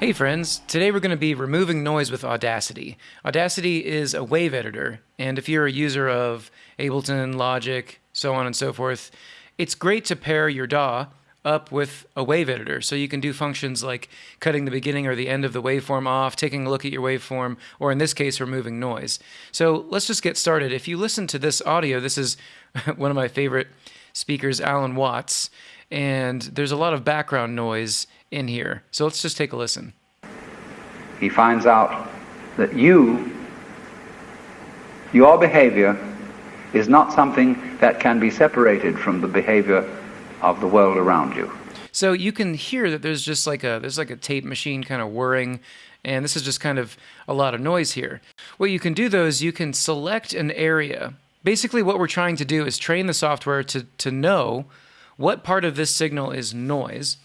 Hey friends, today we're going to be removing noise with Audacity. Audacity is a wave editor, and if you're a user of Ableton, Logic, so on and so forth, it's great to pair your DAW up with a wave editor so you can do functions like cutting the beginning or the end of the waveform off, taking a look at your waveform, or in this case, removing noise. So let's just get started. If you listen to this audio, this is one of my favorite speakers, Alan Watts, and there's a lot of background noise in here. So let's just take a listen. He finds out that you, your behavior, is not something that can be separated from the behavior of the world around you. So you can hear that there's just like a there's like a tape machine kind of whirring and this is just kind of a lot of noise here. What you can do though is you can select an area. Basically what we're trying to do is train the software to to know what part of this signal is noise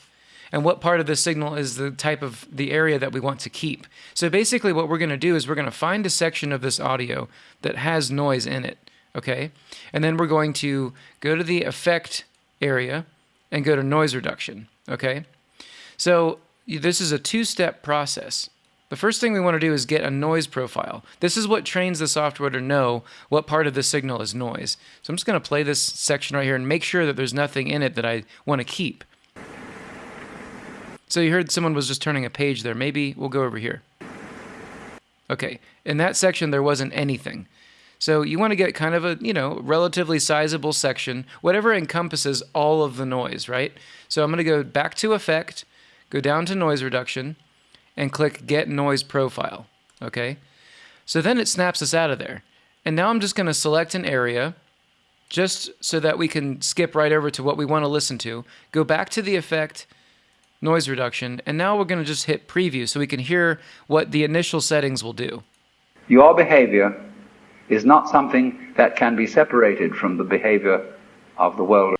and what part of the signal is the type of the area that we want to keep. So basically what we're going to do is we're going to find a section of this audio that has noise in it, okay? And then we're going to go to the effect area and go to noise reduction, okay? So this is a two-step process. The first thing we want to do is get a noise profile. This is what trains the software to know what part of the signal is noise. So I'm just going to play this section right here and make sure that there's nothing in it that I want to keep. So you heard someone was just turning a page there. Maybe we'll go over here. Okay, in that section there wasn't anything. So you want to get kind of a, you know, relatively sizable section, whatever encompasses all of the noise, right? So I'm going to go back to Effect, go down to Noise Reduction, and click Get Noise Profile, okay? So then it snaps us out of there. And now I'm just going to select an area, just so that we can skip right over to what we want to listen to, go back to the effect, noise reduction, and now we're going to just hit preview so we can hear what the initial settings will do. Your behavior is not something that can be separated from the behavior of the world.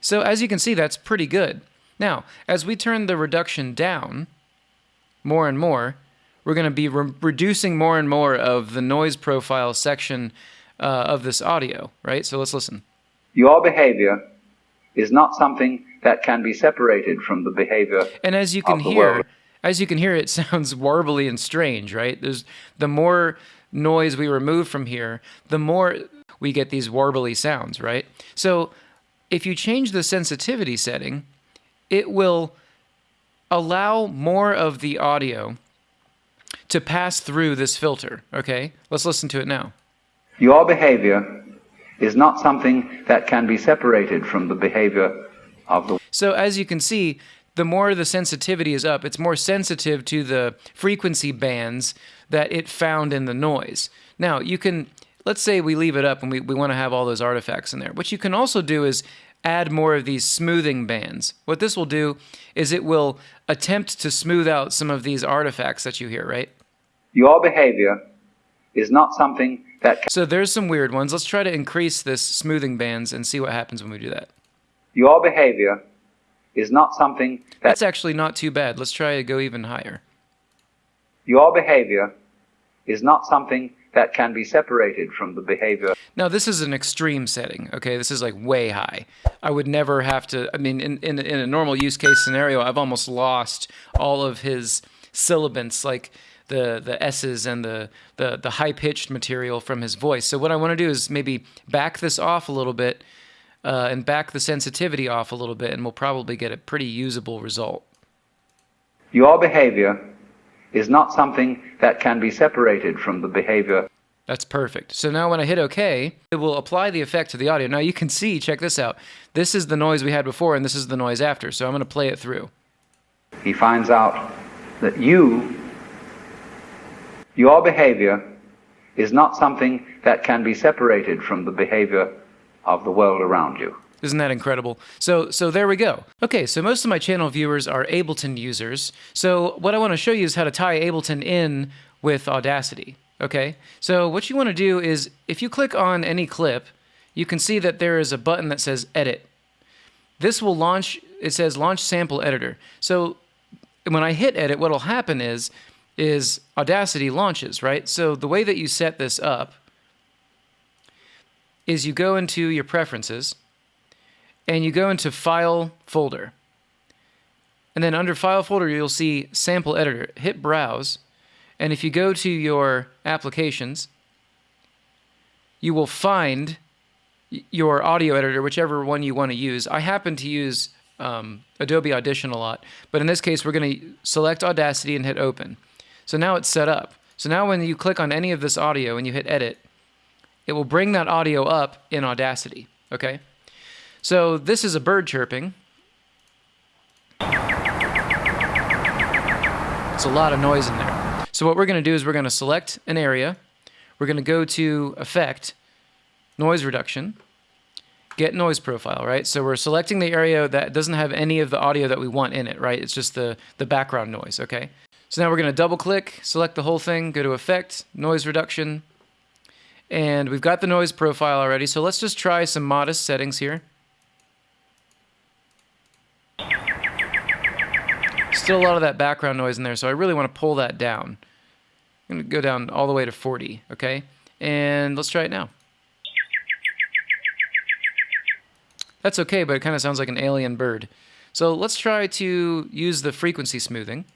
So as you can see, that's pretty good. Now, as we turn the reduction down more and more, we're going to be re reducing more and more of the noise profile section uh, of this audio, right? So let's listen. Your behavior is not something that can be separated from the behavior. And as you can hear, as you can hear, it sounds warbly and strange, right? There's the more noise we remove from here, the more we get these warbly sounds, right? So if you change the sensitivity setting, it will allow more of the audio to pass through this filter, okay? Let's listen to it now. Your behavior is not something that can be separated from the behavior of the. So as you can see, the more the sensitivity is up, it's more sensitive to the frequency bands that it found in the noise. Now, you can, let's say we leave it up and we, we want to have all those artifacts in there. What you can also do is add more of these smoothing bands. What this will do is it will attempt to smooth out some of these artifacts that you hear, right? Your behavior is not something that... So there's some weird ones. Let's try to increase this smoothing bands and see what happens when we do that. Your behavior is not something that... That's actually not too bad. Let's try to go even higher. Your behavior is not something that can be separated from the behavior. Now, this is an extreme setting, okay? This is like way high. I would never have to, I mean, in, in, in a normal use case scenario, I've almost lost all of his sibilants, like the, the S's and the, the, the high-pitched material from his voice. So what I want to do is maybe back this off a little bit uh, and back the sensitivity off a little bit, and we'll probably get a pretty usable result. Your behavior is not something that can be separated from the behavior. That's perfect. So now when I hit OK, it will apply the effect to the audio. Now you can see, check this out. This is the noise we had before, and this is the noise after. So I'm going to play it through. He finds out that you, your behavior, is not something that can be separated from the behavior of the world around you. Isn't that incredible? So, so there we go. Okay, so most of my channel viewers are Ableton users. So what I want to show you is how to tie Ableton in with Audacity. Okay, so what you want to do is if you click on any clip, you can see that there is a button that says Edit. This will launch, it says Launch Sample Editor. So when I hit Edit, what will happen is, is Audacity launches, right? So the way that you set this up is you go into your preferences and you go into File folder. And then under File folder, you'll see Sample Editor. Hit Browse. And if you go to your applications, you will find your audio editor, whichever one you want to use. I happen to use um, Adobe Audition a lot, but in this case, we're going to select Audacity and hit Open. So now it's set up. So now when you click on any of this audio and you hit Edit, it will bring that audio up in Audacity, okay? So this is a bird chirping. It's a lot of noise in there. So what we're going to do is we're going to select an area. We're going to go to Effect, Noise Reduction, Get Noise Profile, right? So we're selecting the area that doesn't have any of the audio that we want in it, right? It's just the, the background noise, okay? So now we're going to double click, select the whole thing, go to Effect, Noise Reduction, and we've got the noise profile already. So let's just try some modest settings here. Still a lot of that background noise in there, so I really want to pull that down. I'm going to go down all the way to 40, okay? And let's try it now. That's okay, but it kind of sounds like an alien bird. So let's try to use the frequency smoothing.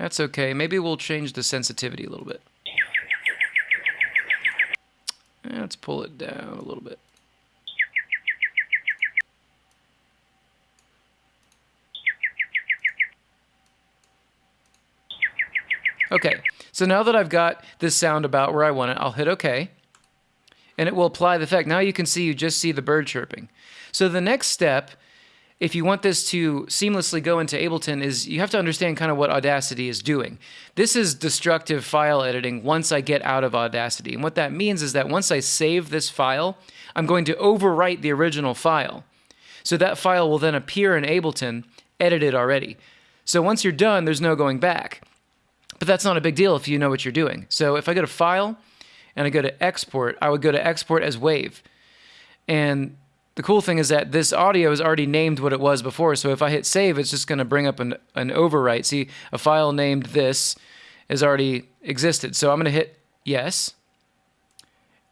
That's okay. Maybe we'll change the sensitivity a little bit. Let's pull it down a little bit. Okay, so now that I've got this sound about where I want it, I'll hit OK. And it will apply the effect. Now you can see, you just see the bird chirping. So the next step, if you want this to seamlessly go into Ableton, is you have to understand kind of what Audacity is doing. This is destructive file editing once I get out of Audacity. And what that means is that once I save this file, I'm going to overwrite the original file. So that file will then appear in Ableton edited already. So once you're done, there's no going back. But that's not a big deal if you know what you're doing. So if I go to File and I go to Export, I would go to Export as Wave. And the cool thing is that this audio is already named what it was before. So if I hit Save, it's just going to bring up an, an overwrite. See, a file named this has already existed. So I'm going to hit Yes.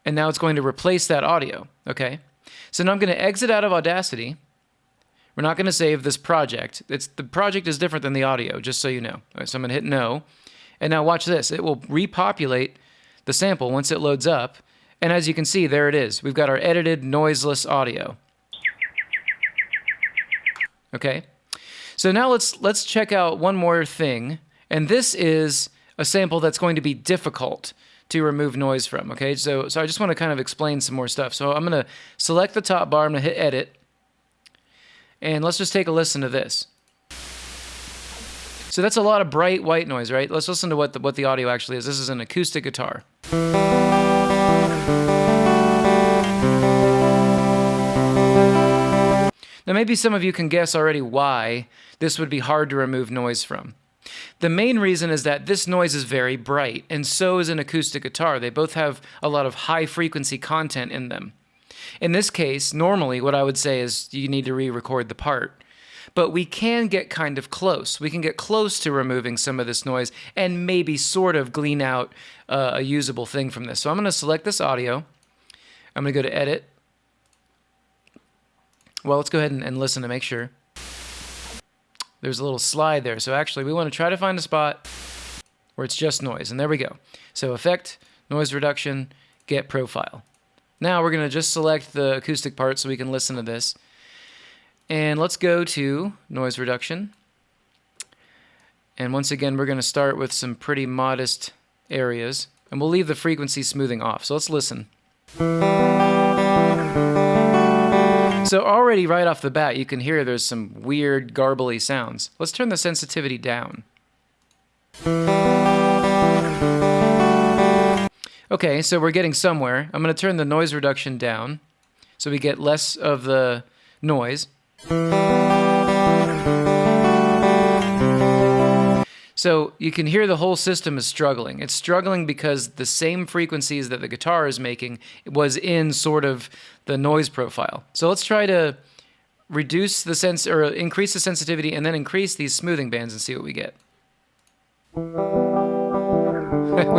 And now it's going to replace that audio. Okay. So now I'm going to exit out of Audacity. We're not going to save this project. It's the project is different than the audio, just so you know. Right, so I'm going to hit no. And now watch this. It will repopulate the sample once it loads up. And as you can see, there it is. We've got our edited noiseless audio. Okay. So now let's let's check out one more thing. And this is a sample that's going to be difficult to remove noise from. Okay, so so I just want to kind of explain some more stuff. So I'm going to select the top bar. I'm going to hit edit, and let's just take a listen to this. So that's a lot of bright white noise, right? Let's listen to what the, what the audio actually is. This is an acoustic guitar. Now, maybe some of you can guess already why this would be hard to remove noise from. The main reason is that this noise is very bright, and so is an acoustic guitar. They both have a lot of high frequency content in them. In this case, normally what I would say is you need to re record the part but we can get kind of close. We can get close to removing some of this noise and maybe sort of glean out uh, a usable thing from this. So I'm going to select this audio. I'm going to go to Edit. Well, let's go ahead and, and listen to make sure. There's a little slide there. So actually, we want to try to find a spot where it's just noise. And there we go. So Effect, Noise Reduction, Get Profile. Now we're going to just select the acoustic part so we can listen to this. And let's go to noise reduction. And once again, we're going to start with some pretty modest areas. And we'll leave the frequency smoothing off. So let's listen. So already right off the bat, you can hear there's some weird, garbly sounds. Let's turn the sensitivity down. Okay, so we're getting somewhere. I'm going to turn the noise reduction down so we get less of the noise. So you can hear the whole system is struggling. It's struggling because the same frequencies that the guitar is making was in sort of the noise profile. So let's try to reduce the sense or increase the sensitivity and then increase these smoothing bands and see what we get. we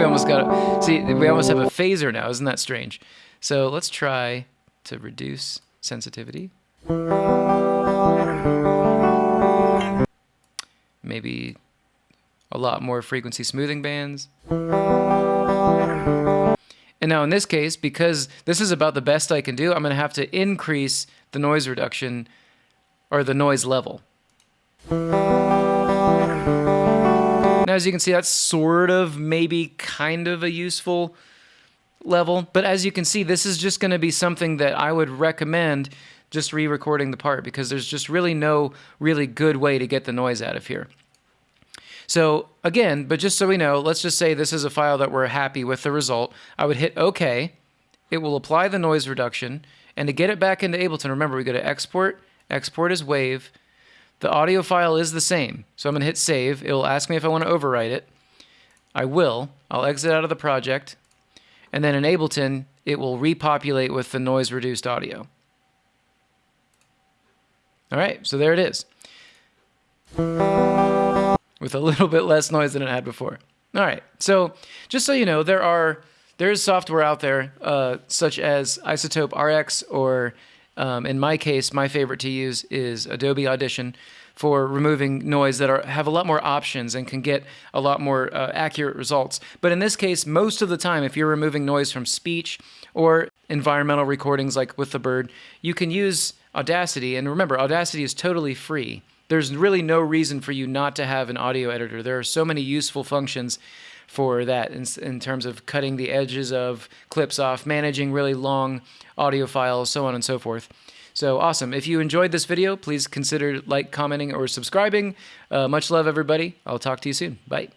almost got it. see we almost have a phaser now, isn't that strange? So let's try to reduce sensitivity. Maybe a lot more frequency smoothing bands. And now in this case, because this is about the best I can do, I'm going to have to increase the noise reduction or the noise level. Now, as you can see, that's sort of maybe kind of a useful level. But as you can see, this is just going to be something that I would recommend just re-recording the part because there's just really no really good way to get the noise out of here. So again, but just so we know, let's just say this is a file that we're happy with the result. I would hit OK. It will apply the noise reduction. And to get it back into Ableton, remember we go to Export, Export as WAV. The audio file is the same. So I'm going to hit Save. It will ask me if I want to overwrite it. I will. I'll exit out of the project. And then in Ableton, it will repopulate with the noise reduced audio. All right, so there it is with a little bit less noise than it had before. All right, so just so you know, there are there is software out there uh, such as iZotope RX, or um, in my case, my favorite to use is Adobe Audition for removing noise that are have a lot more options and can get a lot more uh, accurate results. But in this case, most of the time, if you're removing noise from speech or environmental recordings like with the bird, you can use Audacity. And remember, Audacity is totally free there's really no reason for you not to have an audio editor. There are so many useful functions for that in, in, terms of cutting the edges of clips off, managing really long audio files, so on and so forth. So awesome. If you enjoyed this video, please consider like, commenting, or subscribing. Uh, much love, everybody. I'll talk to you soon. Bye.